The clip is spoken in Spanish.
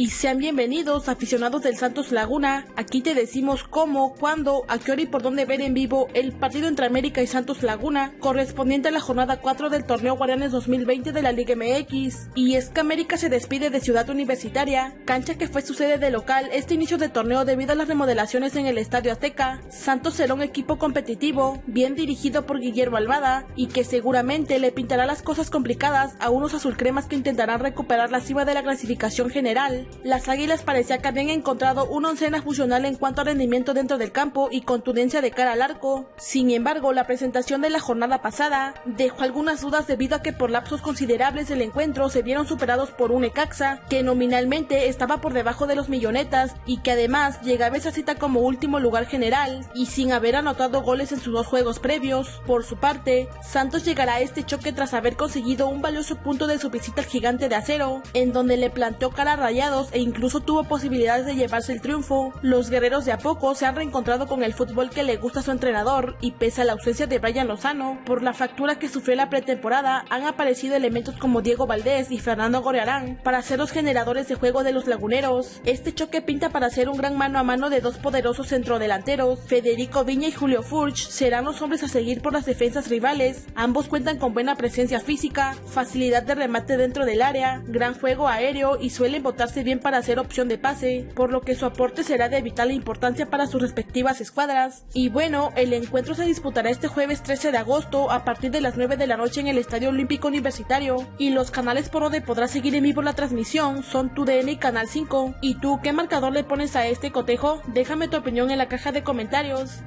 Y sean bienvenidos aficionados del Santos Laguna, aquí te decimos cómo, cuándo, a qué hora y por dónde ver en vivo el partido entre América y Santos Laguna, correspondiente a la jornada 4 del torneo Guardianes 2020 de la Liga MX. Y es que América se despide de Ciudad Universitaria, cancha que fue su sede de local este inicio de torneo debido a las remodelaciones en el Estadio Azteca. Santos será un equipo competitivo, bien dirigido por Guillermo Alvada, y que seguramente le pintará las cosas complicadas a unos azulcremas que intentarán recuperar la cima de la clasificación general. Las Águilas parecía que habían encontrado una oncena funcional en cuanto a rendimiento dentro del campo y contundencia de cara al arco. Sin embargo, la presentación de la jornada pasada dejó algunas dudas debido a que por lapsos considerables del encuentro se vieron superados por un Ecaxa que nominalmente estaba por debajo de los millonetas y que además llegaba a esa cita como último lugar general y sin haber anotado goles en sus dos juegos previos. Por su parte, Santos llegará a este choque tras haber conseguido un valioso punto de su visita al gigante de acero, en donde le planteó cara a e incluso tuvo posibilidades de llevarse el triunfo. Los guerreros de a poco se han reencontrado con el fútbol que le gusta a su entrenador y pese a la ausencia de Brian Lozano, por la fractura que sufrió la pretemporada, han aparecido elementos como Diego Valdés y Fernando Gorearán para ser los generadores de juego de los laguneros. Este choque pinta para ser un gran mano a mano de dos poderosos centrodelanteros. Federico Viña y Julio Furch serán los hombres a seguir por las defensas rivales. Ambos cuentan con buena presencia física, facilidad de remate dentro del área, gran juego aéreo y suelen botarse bien para hacer opción de pase, por lo que su aporte será de vital importancia para sus respectivas escuadras. Y bueno, el encuentro se disputará este jueves 13 de agosto a partir de las 9 de la noche en el Estadio Olímpico Universitario y los canales por donde podrás seguir en vivo la transmisión son TUDN y Canal 5. ¿Y tú qué marcador le pones a este cotejo? Déjame tu opinión en la caja de comentarios.